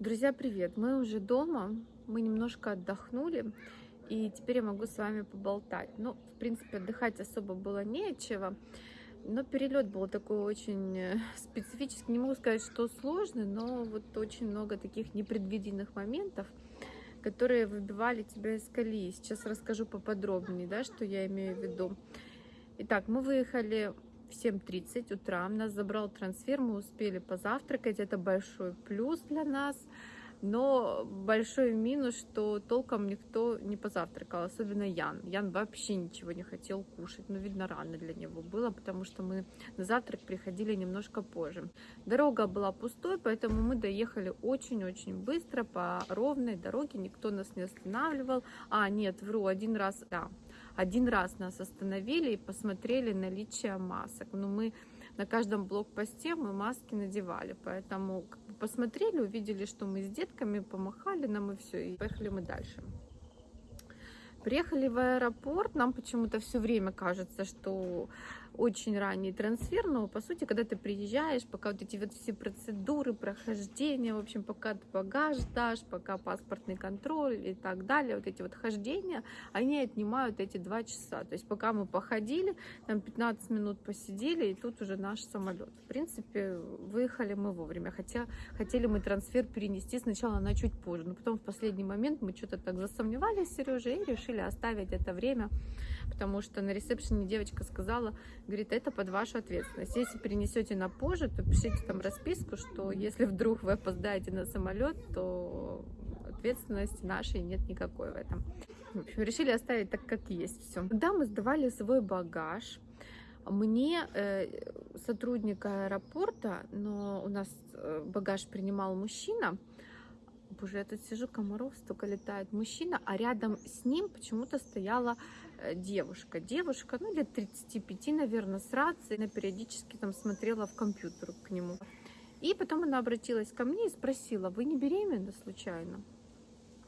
Друзья, привет! Мы уже дома, мы немножко отдохнули, и теперь я могу с вами поболтать. Ну, в принципе, отдыхать особо было нечего, но перелет был такой очень э, специфический. Не могу сказать, что сложный, но вот очень много таких непредвиденных моментов, которые выбивали тебя из колеи. Сейчас расскажу поподробнее, да, что я имею в виду. Итак, мы выехали в 7.30 утра. Нас забрал трансфер, мы успели позавтракать. Это большой плюс для нас. Но большой минус, что толком никто не позавтракал, особенно Ян. Ян вообще ничего не хотел кушать. Ну, видно, рано для него было, потому что мы на завтрак приходили немножко позже. Дорога была пустой, поэтому мы доехали очень-очень быстро по ровной дороге. Никто нас не останавливал. А, нет, вру, один раз, да, один раз нас остановили и посмотрели наличие масок. Но мы на каждом блокпосте мы маски надевали, поэтому посмотрели, увидели, что мы с детками, помахали нам и все, и поехали мы дальше. Приехали в аэропорт, нам почему-то все время кажется, что очень ранний трансфер, но по сути, когда ты приезжаешь, пока вот эти вот все процедуры, прохождения, в общем, пока ты багаж дашь, пока паспортный контроль и так далее, вот эти вот хождения, они отнимают эти два часа. То есть пока мы походили, там 15 минут посидели, и тут уже наш самолет. В принципе, выехали мы вовремя, хотя хотели мы трансфер перенести сначала на чуть позже, но потом в последний момент мы что-то так засомневались с Сережей и решили оставить это время, потому что на ресепшене девочка сказала, говорит, это под вашу ответственность. Если перенесете на позже, то пишите там расписку, что если вдруг вы опоздаете на самолет, то ответственности нашей нет никакой в этом. В общем, решили оставить так, как есть все. Когда мы сдавали свой багаж, мне э, сотрудник аэропорта, но у нас э, багаж принимал мужчина, Боже, я тут сижу, комаров столько летает. Мужчина, а рядом с ним почему-то стояла девушка. Девушка, ну, лет 35, наверное, с рацией. Она периодически там смотрела в компьютер к нему. И потом она обратилась ко мне и спросила, вы не беременна случайно?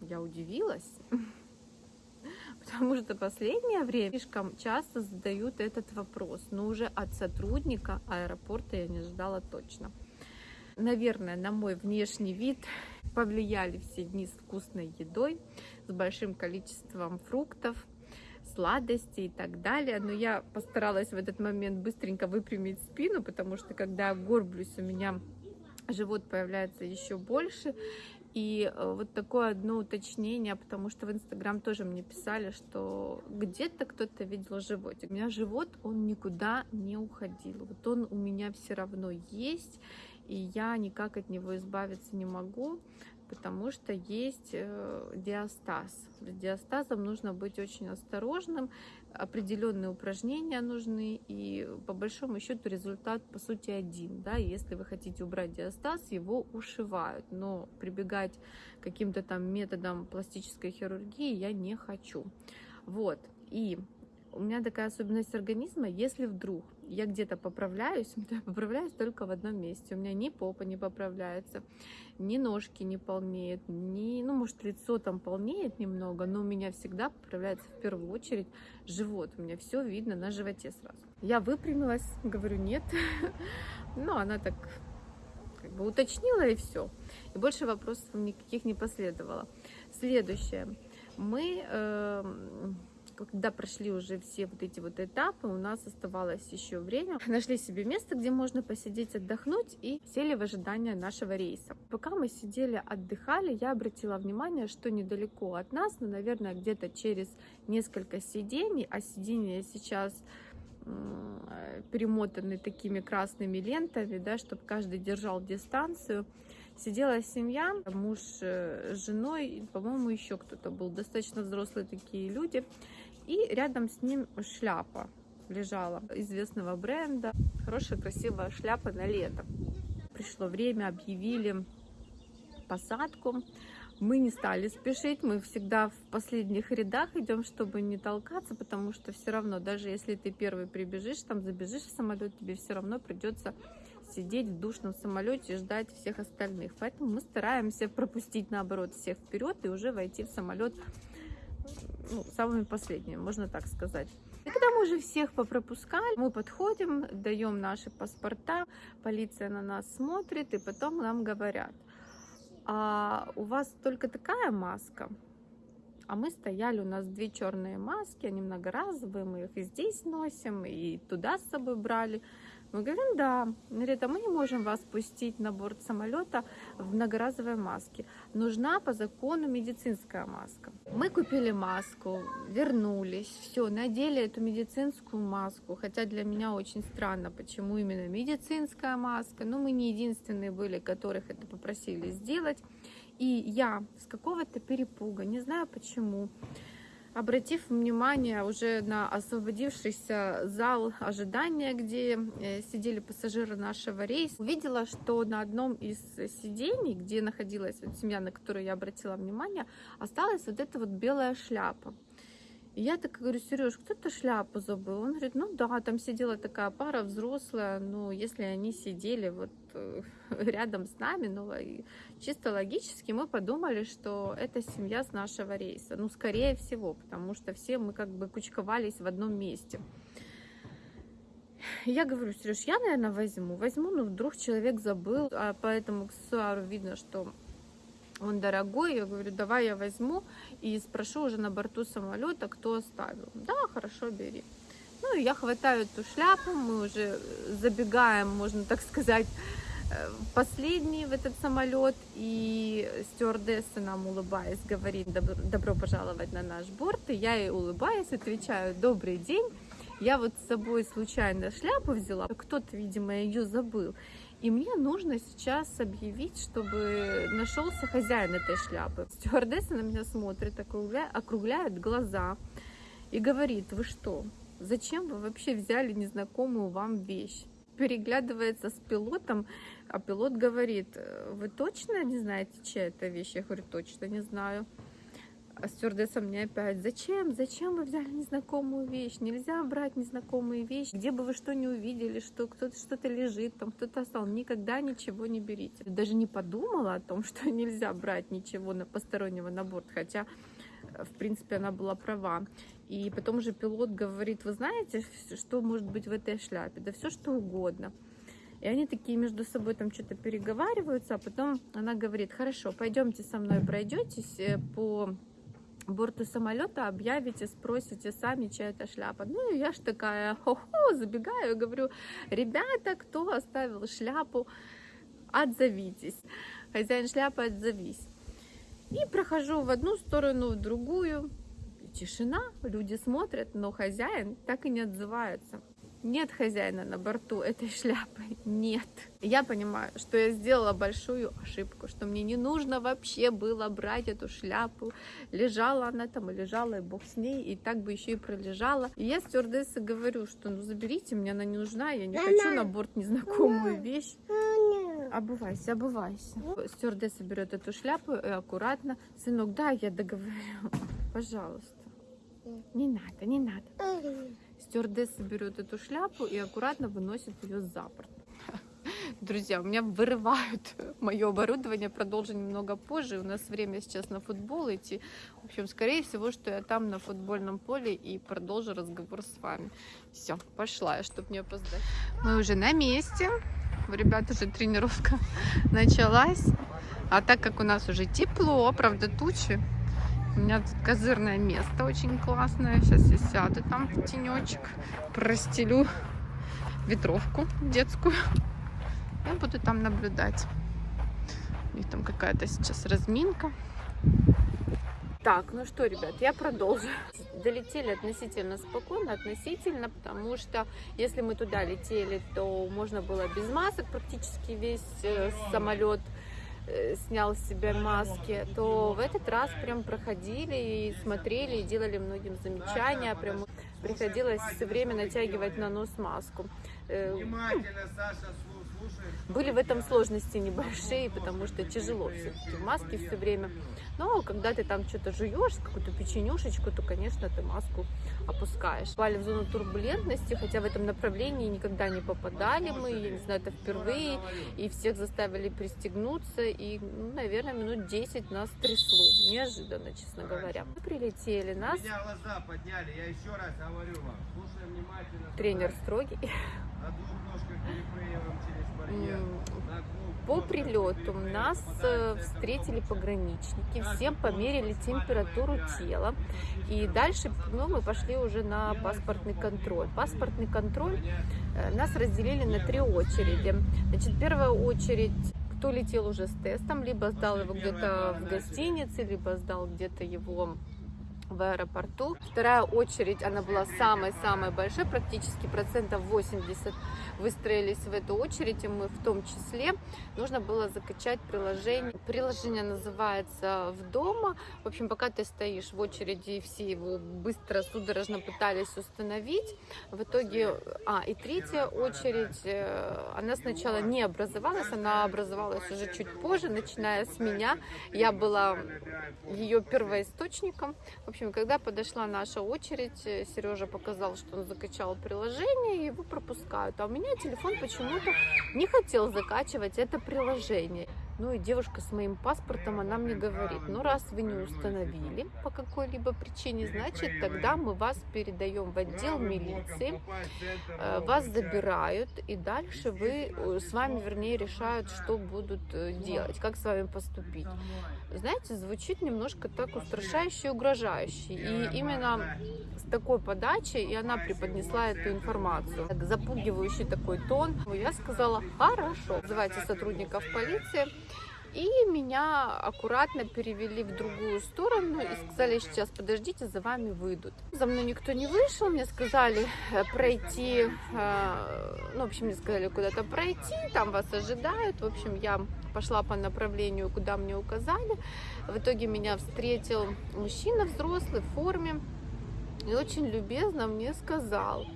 Я удивилась, потому что последнее время слишком часто задают этот вопрос, но уже от сотрудника аэропорта я не ждала точно. Наверное, на мой внешний вид повлияли все дни с вкусной едой, с большим количеством фруктов, сладостей и так далее. Но я постаралась в этот момент быстренько выпрямить спину, потому что когда горблюсь, у меня живот появляется еще больше. И э, вот такое одно уточнение, потому что в Инстаграм тоже мне писали, что где-то кто-то видел животик. У меня живот, он никуда не уходил. Вот он у меня все равно есть, и я никак от него избавиться не могу, потому что есть э, диастаз. С диастазом нужно быть очень осторожным, определенные упражнения нужны, и по большому счету результат по сути один. Да? Если вы хотите убрать диастаз, его ушивают, но прибегать к каким-то там методам пластической хирургии я не хочу. Вот, и у меня такая особенность организма, если вдруг я где-то поправляюсь, то я поправляюсь только в одном месте. У меня ни попа не поправляется, ни ножки не полнеют, ни, ну, может, лицо там полнеет немного, но у меня всегда поправляется в первую очередь живот. У меня все видно на животе сразу. Я выпрямилась, говорю, нет. Но она так как бы уточнила и все. И больше вопросов никаких не последовало. Следующее. Мы... Когда прошли уже все вот эти вот этапы, у нас оставалось еще время. Нашли себе место, где можно посидеть, отдохнуть и сели в ожидание нашего рейса. Пока мы сидели, отдыхали, я обратила внимание, что недалеко от нас, ну, наверное, где-то через несколько сидений, а сиденья сейчас перемотаны такими красными лентами, да, чтобы каждый держал дистанцию. Сидела семья, муж э, с женой, по-моему, еще кто-то был, достаточно взрослые такие люди. И рядом с ним шляпа лежала известного бренда. Хорошая, красивая шляпа на лето. Пришло время, объявили посадку. Мы не стали спешить, мы всегда в последних рядах идем, чтобы не толкаться, потому что все равно, даже если ты первый прибежишь, там забежишь в самолет, тебе все равно придется сидеть в душном самолете и ждать всех остальных. Поэтому мы стараемся пропустить, наоборот, всех вперед и уже войти в самолет ну, самыми последними, можно так сказать. И когда мы уже всех попропускали, мы подходим, даем наши паспорта, полиция на нас смотрит, и потом нам говорят, а у вас только такая маска? А мы стояли, у нас две черные маски, они многоразовые, мы их и здесь носим, и туда с собой брали. Мы говорим, да. Говорит, а мы не можем вас пустить на борт самолета в многоразовой маске. Нужна по закону медицинская маска. Мы купили маску, вернулись, все, надели эту медицинскую маску. Хотя для меня очень странно, почему именно медицинская маска. Но мы не единственные были, которых это попросили сделать. И я с какого-то перепуга, не знаю почему, обратив внимание уже на освободившийся зал ожидания, где э, сидели пассажиры нашего рейса, увидела, что на одном из сидений, где находилась вот семья, на которую я обратила внимание, осталась вот эта вот белая шляпа. И я так говорю, Сереж, кто-то шляпу забыл. Он говорит, ну да, там сидела такая пара взрослая, ну если они сидели вот э, рядом с нами, ну чисто логически мы подумали, что это семья с нашего рейса. Ну скорее всего, потому что все мы как бы кучковались в одном месте. Я говорю, Сереж, я, наверное, возьму. Возьму, но вдруг человек забыл, а по этому аксессуару видно, что он дорогой, я говорю, давай я возьму и спрошу уже на борту самолета, кто оставил. Да, хорошо, бери. Ну, и я хватаю эту шляпу, мы уже забегаем, можно так сказать, э, последний в этот самолет, и стюардесса нам, улыбаясь, говорит, добро, добро пожаловать на наш борт, и я ей улыбаясь, отвечаю, добрый день, я вот с собой случайно шляпу взяла, кто-то, видимо, ее забыл, и мне нужно сейчас объявить, чтобы нашелся хозяин этой шляпы. Стюардесса на меня смотрит, округляет, глаза и говорит, вы что, зачем вы вообще взяли незнакомую вам вещь? Переглядывается с пилотом, а пилот говорит, вы точно не знаете, чья это вещь? Я говорю, точно не знаю. А стюардесса мне опять, зачем, зачем вы взяли незнакомую вещь? Нельзя брать незнакомые вещи. Где бы вы что не увидели, что кто-то что-то лежит, там кто-то остал, никогда ничего не берите. Даже не подумала о том, что нельзя брать ничего на постороннего на борт, хотя в принципе, она была права. И потом уже пилот говорит, вы знаете, что может быть в этой шляпе? Да все что угодно. И они такие между собой там что-то переговариваются, а потом она говорит, хорошо, пойдемте со мной пройдетесь э, по борту самолета объявите, спросите сами, чья это шляпа. Ну, я ж такая, хо-хо, забегаю, говорю, ребята, кто оставил шляпу, отзовитесь. Хозяин шляпы, отзовись. И прохожу в одну сторону, в другую. Тишина, люди смотрят, но хозяин так и не отзывается. Нет хозяина на борту этой шляпы, нет. Я понимаю, что я сделала большую ошибку, что мне не нужно вообще было брать эту шляпу. Лежала она там и лежала, и бог с ней, и так бы еще и пролежала. И я стюардессе говорю, что ну заберите, мне она не нужна, я не хочу на борт незнакомую вещь. Обувайся, обувайся. Стюардесса берет эту шляпу и аккуратно. Сынок, да, я договорю. Пожалуйста. Не надо, не надо. Стюардесса берет эту шляпу и аккуратно выносит ее за борт. Друзья, у меня вырывают мое оборудование, продолжу немного позже. У нас время сейчас на футбол идти. В общем, скорее всего, что я там на футбольном поле и продолжу разговор с вами. Все, пошла я, чтобы не опоздать. Мы уже на месте. У ребят уже тренировка началась. А так как у нас уже тепло, правда тучи, у меня тут козырное место очень классное. Сейчас я сяду там в тенечек, простелю ветровку детскую. Я буду там наблюдать. У них там какая-то сейчас разминка. Так, ну что, ребят, я продолжу. Долетели относительно спокойно, относительно, потому что если мы туда летели, то можно было без масок практически весь э, самолет снял с себя маски, то в этот раз прям проходили и смотрели, и делали многим замечания, прям приходилось все время натягивать на нос маску. Э, Внимательно, Саша, были в этом сложности небольшие, потому что тяжело все-таки в маске все время. Но когда ты там что-то жуешь, какую-то печенюшечку, то, конечно, ты маску опускаешь. Попали в зону турбулентности, хотя в этом направлении никогда не попадали мы, я не знаю, это впервые, и всех заставили пристегнуться, и, ну, наверное, минут 10 нас трясло, неожиданно, честно говоря. Мы прилетели, нас... Меня глаза подняли, я еще раз говорю вам, слушай внимательно. Тренер строгий По прилету нас э, встретили пограничники, всем померили температуру тела. И дальше ну, мы пошли уже на паспортный контроль. Паспортный контроль э, нас разделили на три очереди. Значит, первая очередь кто летел уже с тестом, либо сдал его где-то в гостинице, либо сдал где-то его в аэропорту. Вторая очередь, она была самой-самой большой, практически процентов 80 выстроились в эту очередь, и мы в том числе. Нужно было закачать приложение. Приложение называется «В дома». В общем, пока ты стоишь в очереди, все его быстро, судорожно пытались установить. В итоге, а, и третья очередь, э, она сначала не образовалась, она образовалась уже чуть позже, начиная с меня. Я была ее первоисточником. В общем, общем, когда подошла наша очередь, э, Сережа показал, что он закачал приложение, его пропускают. А у меня телефон почему-то не хотел закачивать это приложение. Ну и девушка с моим паспортом, она мне говорит, ну раз вы не установили по какой-либо причине, значит тогда мы вас передаем в отдел милиции, э, вас забирают и дальше вы, э, с вами вернее решают, что будут э, делать, как с вами поступить. Знаете, звучит немножко так устрашающе и угрожающе. И именно с такой подачей, и она преподнесла эту информацию. Так, запугивающий такой тон. Я сказала, хорошо, вызывайте сотрудников полиции. И меня аккуратно перевели в другую сторону и сказали, сейчас подождите, за вами выйдут. За мной никто не вышел, мне сказали э, пройти, э, ну, в общем, мне сказали куда-то пройти, там вас ожидают. В общем, я пошла по направлению, куда мне указали. В итоге меня встретил мужчина взрослый в форме и очень любезно мне сказал,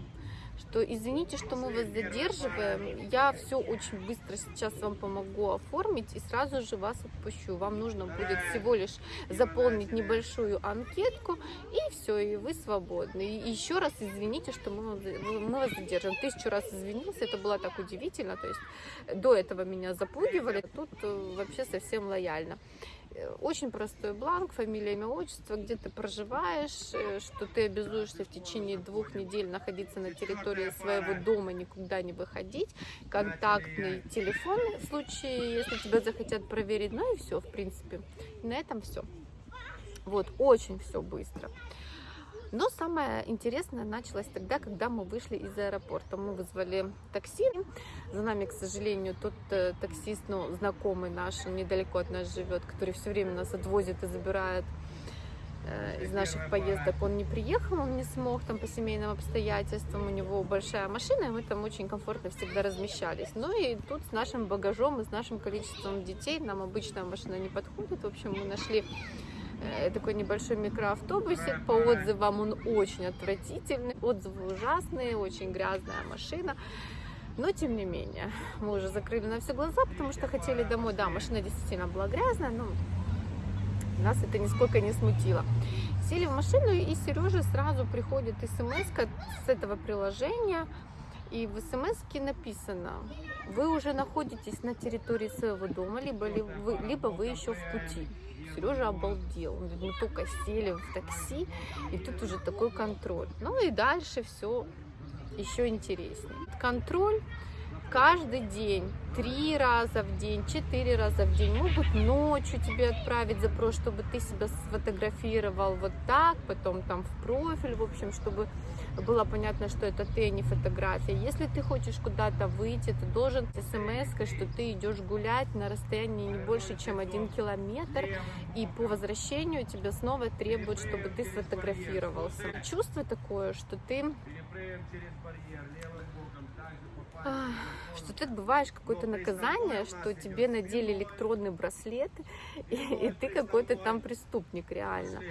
что извините, что мы вас задерживаем, я все очень быстро сейчас вам помогу оформить и сразу же вас отпущу. Вам нужно будет всего лишь заполнить небольшую анкетку и все, и вы свободны. И еще раз извините, что мы, мы вас задержим. Тысячу раз извинился, это было так удивительно, то есть до этого меня запугивали, тут э, вообще совсем лояльно. Очень простой бланк, фамилия, имя, отчество, где ты проживаешь, э, что ты обязуешься в течение двух недель находиться на территории своего дома, никуда не выходить, контактный телефон в случае, если тебя захотят проверить, ну и все, в принципе. На этом все. Вот, очень все быстро. Но самое интересное началось тогда, когда мы вышли из аэропорта. Мы вызвали такси. За нами, к сожалению, тот э, таксист, ну, знакомый наш, недалеко от нас живет, который все время нас отвозит и забирает э, из наших поездок. Он не приехал, он не смог там по семейным обстоятельствам. У него большая машина, и мы там очень комфортно всегда размещались. Ну и тут с нашим багажом и с нашим количеством детей нам обычная машина не подходит. В общем, мы нашли такой небольшой микроавтобусик. По отзывам он очень отвратительный, отзывы ужасные, очень грязная машина. Но, тем не менее, мы уже закрыли на все глаза, потому что хотели домой. Да, машина действительно была грязная, но нас это нисколько не смутило. Сели в машину, и Сереже сразу приходит смс с этого приложения. И в смс написано, вы уже находитесь на территории своего дома, либо, либо, вы, либо вы еще в пути. Сережа обалдел. Он говорит, мы только сели в такси, и тут уже такой контроль. Ну и дальше все еще интереснее. Контроль каждый день, три раза в день, четыре раза в день, могут ночью тебе отправить запрос, чтобы ты себя сфотографировал вот так, потом там в профиль, в общем, чтобы было понятно, что это ты, а не фотография. Если ты хочешь куда-то выйти, ты должен смс что ты идешь гулять на расстоянии не больше, чем один километр, и по возвращению тебя снова требуют, чтобы ты сфотографировался. Чувство такое, что ты что ты отбываешь какое-то наказание, что тебе надели электронный браслет, и, и ты какой-то там преступник реально.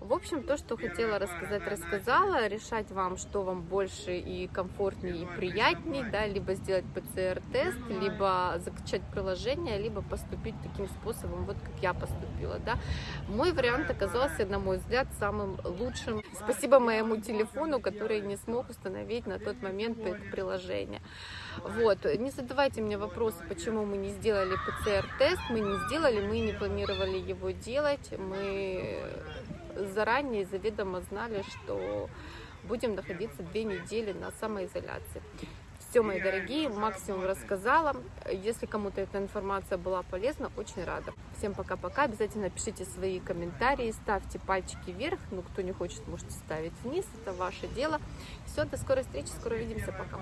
В общем, то, что хотела рассказать, рассказала. Решать вам, что вам больше и комфортнее, и приятнее, да, либо сделать ПЦР-тест, либо закачать приложение, либо поступить таким способом, вот как я поступила, да. Мой вариант оказался, на мой взгляд, самым лучшим. Спасибо моему телефону, который не смог установить на тот момент это приложение. Вот, не задавайте мне вопросы, почему мы не сделали ПЦР-тест, мы не сделали, мы не планировали его делать, мы заранее заведомо знали, что будем находиться две недели на самоизоляции. Все, мои дорогие, максимум рассказала. Если кому-то эта информация была полезна, очень рада. Всем пока-пока. Обязательно пишите свои комментарии, ставьте пальчики вверх. Ну, кто не хочет, можете ставить вниз. Это ваше дело. Все, до скорой встречи. Скоро увидимся. Пока.